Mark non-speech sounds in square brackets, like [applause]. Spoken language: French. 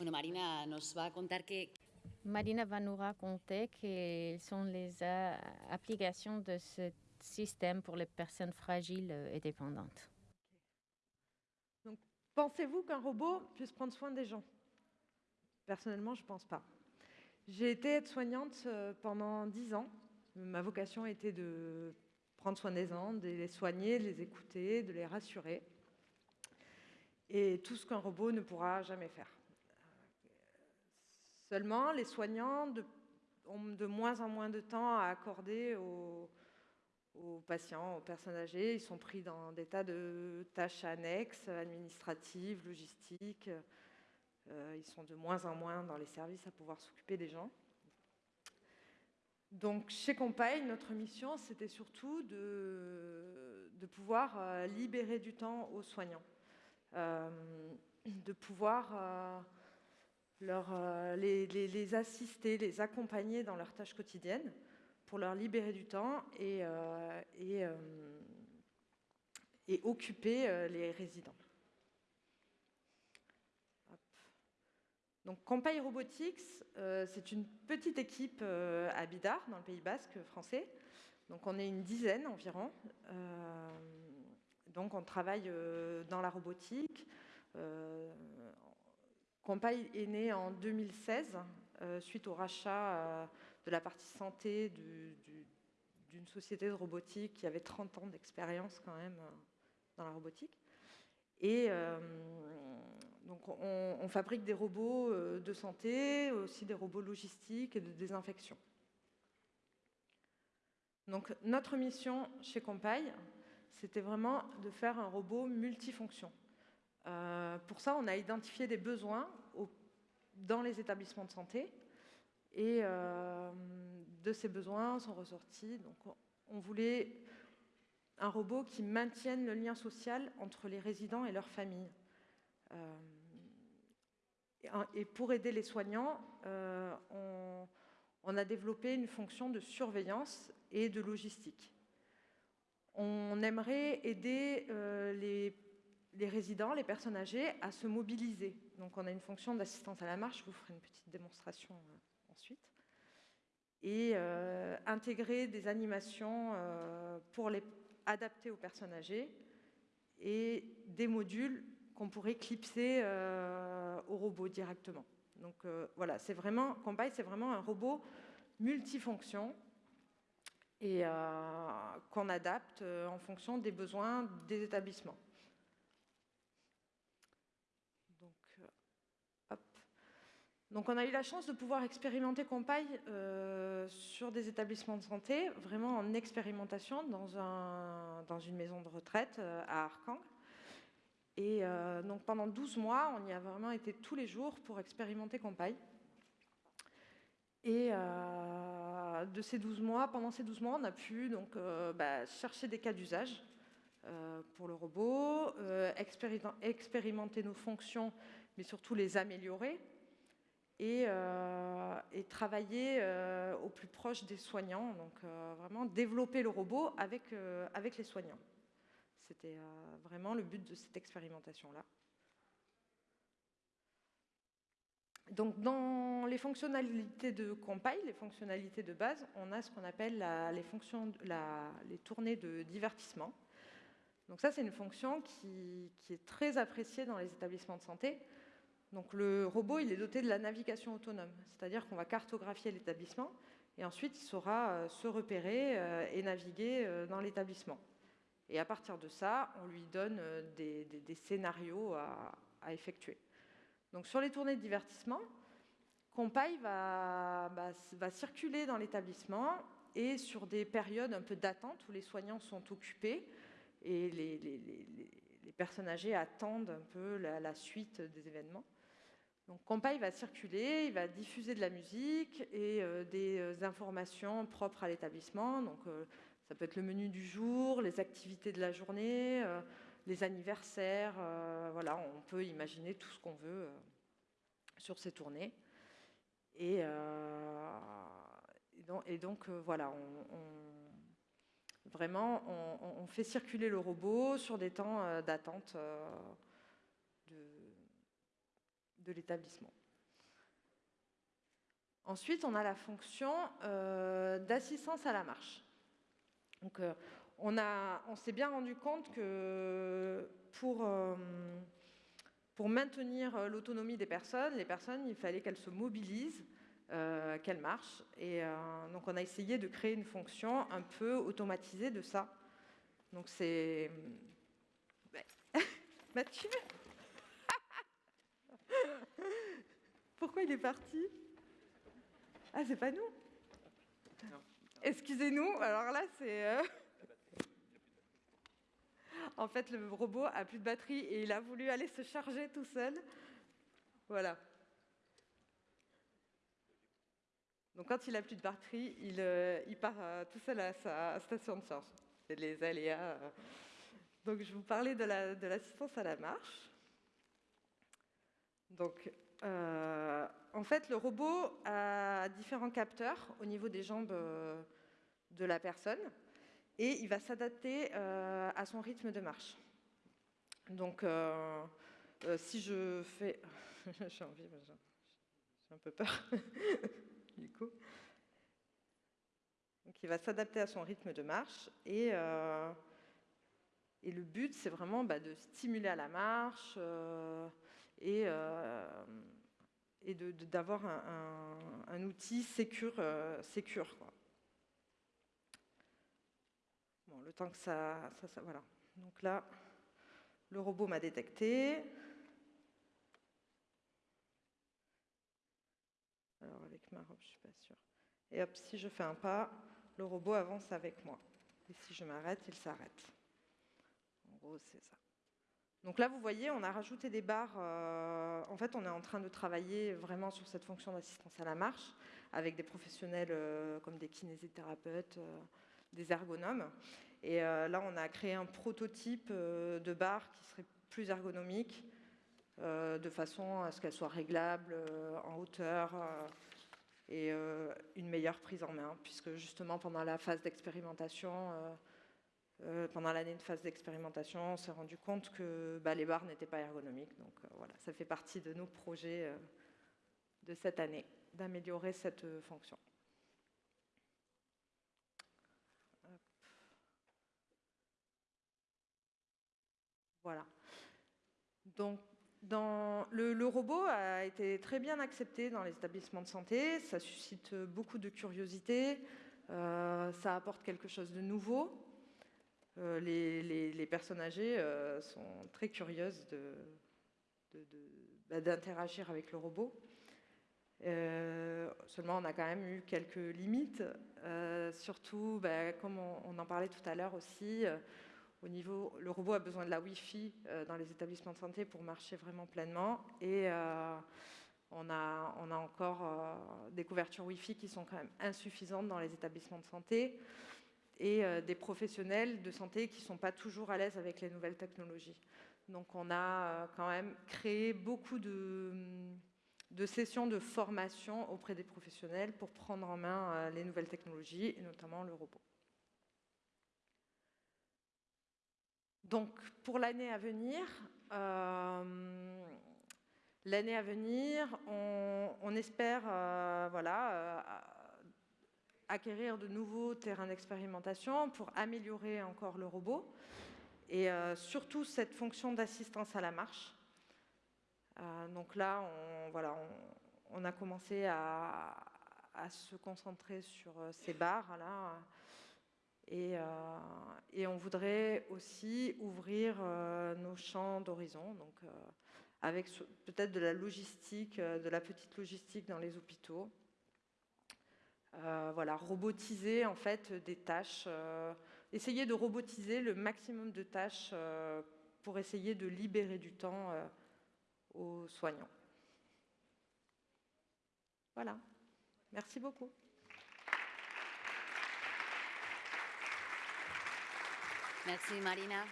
Bueno, Marina nos va a contar que, Marina va nous raconter quelles sont les euh, applications de ce système pour les personnes fragiles euh, et dépendantes. Pensez-vous qu'un robot puisse prendre soin des gens? Personnellement, je ne pense pas. J'ai été aide-soignante euh, pendant 10 ans. Ma vocation était de prendre soin des gens, de les soigner, de les écouter, de les rassurer. Et tout ce qu'un robot ne pourra jamais faire. Seulement, les soignants ont de moins en moins de temps à accorder aux, patients, aux personnes âgées. Ils sont pris dans des tas de tâches annexes, administratives, logistiques. Euh, ils sont de moins en moins dans les services à pouvoir s'occuper des gens. Donc, chez Compagne, notre mission, c'était surtout de, pouvoir euh, libérer du temps aux soignants, Euh, de pouvoir euh, les, assister, les accompagner dans leurs tâches quotidiennes pour leur libérer du temps et, euh, euh, occuper les résidents. Donc, Compagne Robotics, c'est une petite équipe à Bidart, dans le Pays Basque français. Donc, on est une dizaine environ. Donc, on travaille dans la robotique. Compagne est né en 2016 euh, suite au rachat euh, de la partie santé du- du- d'une société de robotique qui avait 30 ans d'expérience quand même euh, dans la robotique. Et donc on, fabrique des robots de santé, aussi des robots logistiques et de désinfection. Donc notre mission chez Compagne, c'était vraiment de faire un robot multifonction. Euh, pour ça, on a identifié des besoins dans les établissements de santé et euh, de ces besoins sont ressortis. Donc, on- voulait un robot qui maintienne le lien social entre les résidents et leurs familles. Euh, et pour aider les soignants, on, on a développé une fonction de surveillance et de logistique. On aimerait aider euh, les, les résidents, les personnes âgées, à se mobiliser. Donc on a une fonction d'assistance à la marche, je vous ferai une petite démonstration euh, ensuite. Et euh, intégrer des animations euh, pour les adapter aux personnes âgées et des modules qu'on pourrait clipser au robot directement. Donc voilà, c'est vraiment, Compagne, c'est vraiment un robot multifonction et qu'on adapte en fonction des besoins des établissements. Donc, euh, hop. Donc on a eu la chance de pouvoir expérimenter Compagne euh, sur des établissements de santé, vraiment en expérimentation dans, un- dans une maison de retraite euh, à Arkang. Et euh, donc pendant 12 mois, on y a vraiment été tous les jours pour expérimenter Compagne. Et euh, de ces 12 mois, pendant ces 12 mois, on a pu donc, bah, chercher des cas d'usage pour le robot, expéri- expérimenter nos fonctions, mais surtout les améliorer, et, euh, et travailler euh, au plus proche des soignants, donc euh, vraiment développer le robot avec, avec les soignants. C'était vraiment le but de cette expérimentation-là. Donc, dans les fonctionnalités de Compagne, les fonctionnalités de base, on a ce qu'on appelle les, fonctions, les tournées de divertissement. Donc ça, c'est une fonction qui, qui est très appréciée dans les établissements de santé. Donc le robot, il est doté de la navigation autonome, c'est-à-dire qu'on va cartographier l'établissement et ensuite il saura euh, se repérer euh, et naviguer euh, dans l'établissement. Et à partir de ça, on lui donne des, scénarios à, effectuer. Donc sur les tournées de divertissement, Compaille va, circuler dans l'établissement et sur des périodes un peu d'attente où les soignants sont occupés et les, personnes âgées attendent un peu la suite des événements. Donc Compaille va circuler, il va diffuser de la musique et euh, des euh, informations propres à l'établissement. Donc euh, ça peut être le menu du jour, les activités de la journée, les anniversaires. voilà, on peut imaginer tout ce qu'on veut sur ces tournées. Et, donc, voilà, vraiment, on, fait circuler le robot sur des temps d'attente de, l'établissement. Ensuite, on a la fonction d'assistance à la marche. Donc, on, on s'est bien rendu compte que pour, pour maintenir l'autonomie des personnes, les personnes, il fallait qu'elles se mobilisent, qu'elles marchent. Et donc, on a essayé de créer une fonction un peu automatisée de ça. Donc, c'est [laughs] Mathieu? Pourquoi il est parti? Ah, c'est pas nous Excusez-nous, alors là, c'est... Euh, [laughs] en fait, le robot a plus de batterie et il a voulu aller se charger tout seul. Voilà. Donc quand il a plus de batterie, il, euh, part euh, tout seul à sa station de charge. C'est les aléas. Donc, je vous parlais de l'assistance à la marche. Donc, euh, en fait, le robot a différents capteurs au niveau des jambes euh, de la personne et il va s'adapter euh, à son rythme de marche. Donc, si je fais... [laughs] j'ai envie, j'ai un peu peur. [laughs] du. Donc, il va s'adapter à son rythme de marche et et le but, c'est vraiment bah, de stimuler à la marche et, euh, et d'avoir un, outil sécure. Euh, Bon, le temps que ça, ça, Voilà. Donc là, le robot m'a détecté. Alors avec ma robe, je ne suis pas sûre. Et hop, si je fais un pas, le robot avance avec moi. Et si je m'arrête, il s'arrête c'est ça. Donc là, vous voyez, on a rajouté des barres. Euh, en fait, on est en train de travailler vraiment sur cette fonction d'assistance à la marche avec des professionnels euh, comme des kinésithérapeutes, euh, des ergonomes. Et là, on a créé un prototype de barre qui serait plus ergonomique, de façon à ce qu'elle soit réglable en hauteur et une meilleure prise en main, puisque justement, pendant la phase d'expérimentation, euh, pendant l'année de phase d'expérimentation, on s'est rendu compte que bah, les barres n'étaient pas ergonomiques. Donc euh, voilà, ça fait partie de nos projets euh, de cette année, d'améliorer cette fonction. Voilà. Donc, le, robot a été très bien accepté dans les établissements de santé. Ça suscite beaucoup de curiosité. ça apporte quelque chose de nouveau. Euh, les, personnes âgées euh, sont très curieuses bah, d'interagir avec le robot. Euh, seulement, on a quand même eu quelques limites, surtout, bah, comme on, en parlait tout à l'heure aussi, au niveau, le robot a besoin de la Wi-Fi dans les établissements de santé pour marcher vraiment pleinement, et on, a, encore des couvertures Wi-Fi qui sont quand même insuffisantes dans les établissements de santé et euh, des professionnels de santé qui ne sont pas toujours à l'aise avec les nouvelles technologies. Donc on a euh, quand même créé beaucoup de, de, sessions de formation auprès des professionnels pour prendre en main euh, les nouvelles technologies, et notamment le robot. Donc pour l'année à venir, l'année à venir, on, espère voilà, acquérir de nouveaux terrains d'expérimentation pour améliorer encore le robot et euh, surtout cette fonction d'assistance à la marche. Euh, donc là, on, voilà, on, a commencé à, se concentrer sur euh, ces barres là et, on voudrait aussi ouvrir nos champs d'horizon, donc avec peut-être de la logistique, de la petite logistique dans les hôpitaux. Euh, voilà, robotiser en fait des tâches, euh, essayer de robotiser le maximum de tâches euh, pour essayer de libérer du temps aux soignants. Voilà, merci beaucoup. Merci Marina.